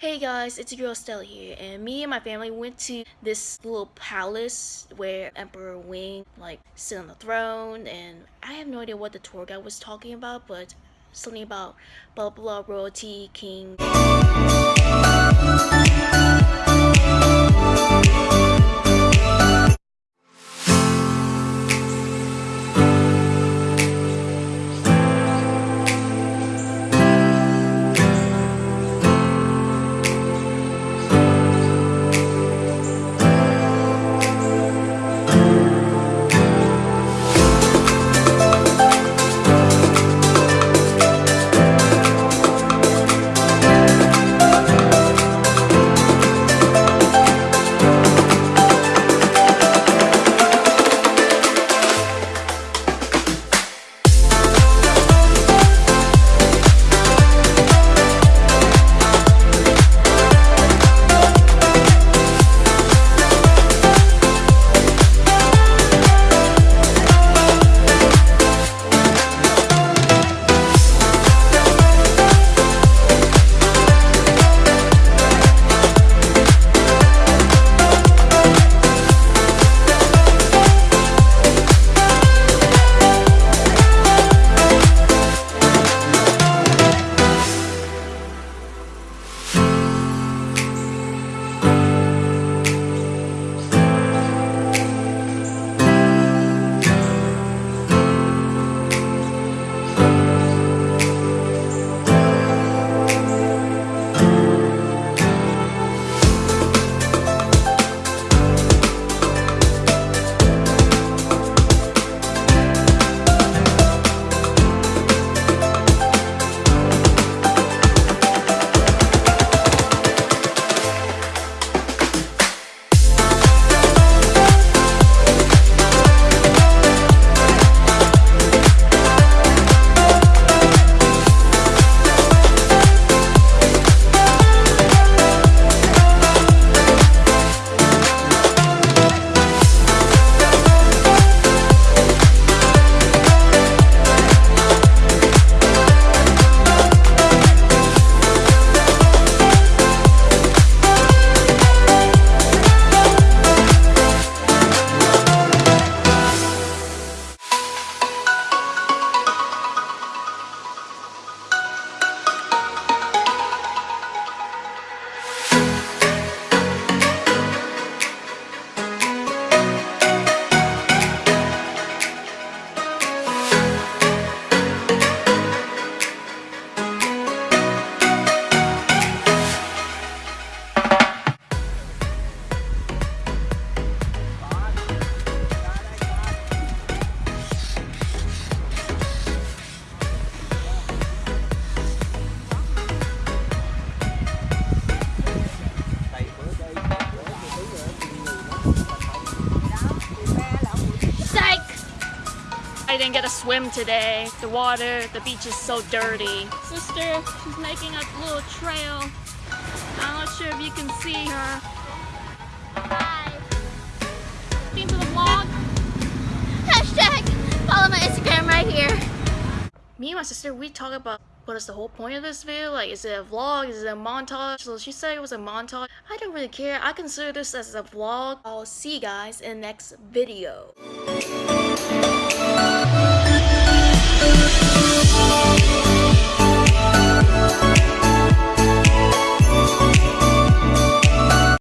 Hey guys, it's your girl Stella here, and me and my family went to this little palace where Emperor Wing like sit on the throne, and I have no idea what the tour guide was talking about, but something about blah blah, blah royalty, king. Didn't get a swim today. The water, the beach is so dirty. Sister, she's making a little trail. I'm not sure if you can see her. Hi. Into the vlog. Hashtag follow my Instagram right here. Me and my sister, we talk about what is the whole point of this video? Like, is it a vlog? Is it a montage? So she said it was a montage. I don't really care. I consider this as a vlog. I'll see you guys in the next video. Thank you.